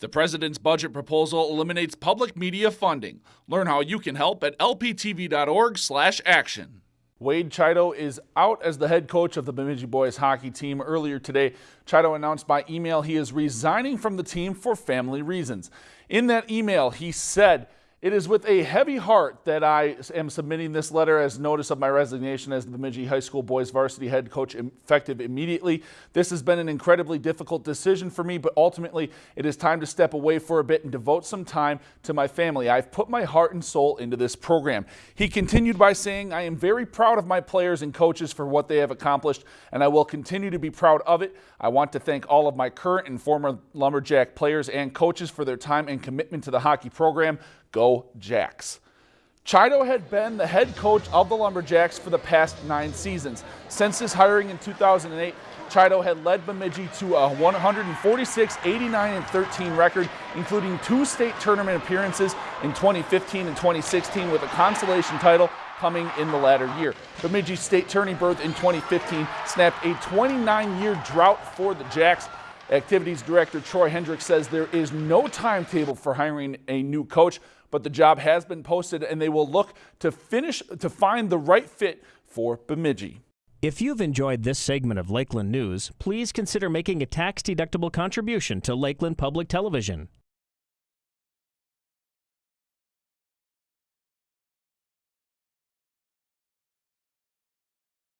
The president's budget proposal eliminates public media funding. Learn how you can help at lptv.org/action. Wade Chiodo is out as the head coach of the Bemidji boys hockey team. Earlier today, Chiodo announced by email he is resigning from the team for family reasons. In that email, he said, it is with a heavy heart that I am submitting this letter as notice of my resignation as the Bemidji High School boys varsity head coach effective immediately. This has been an incredibly difficult decision for me, but ultimately it is time to step away for a bit and devote some time to my family. I've put my heart and soul into this program. He continued by saying, I am very proud of my players and coaches for what they have accomplished, and I will continue to be proud of it. I want to thank all of my current and former Lumberjack players and coaches for their time and commitment to the hockey program. Go Jacks. Chiodo had been the head coach of the Lumberjacks for the past nine seasons. Since his hiring in 2008, Chiodo had led Bemidji to a 146, 89, and 13 record, including two state tournament appearances in 2015 and 2016 with a consolation title coming in the latter year. Bemidji's state tourney berth in 2015 snapped a 29-year drought for the Jacks. Activities Director Troy Hendricks says there is no timetable for hiring a new coach, but the job has been posted and they will look to finish to find the right fit for Bemidji. If you've enjoyed this segment of Lakeland News, please consider making a tax-deductible contribution to Lakeland Public Television.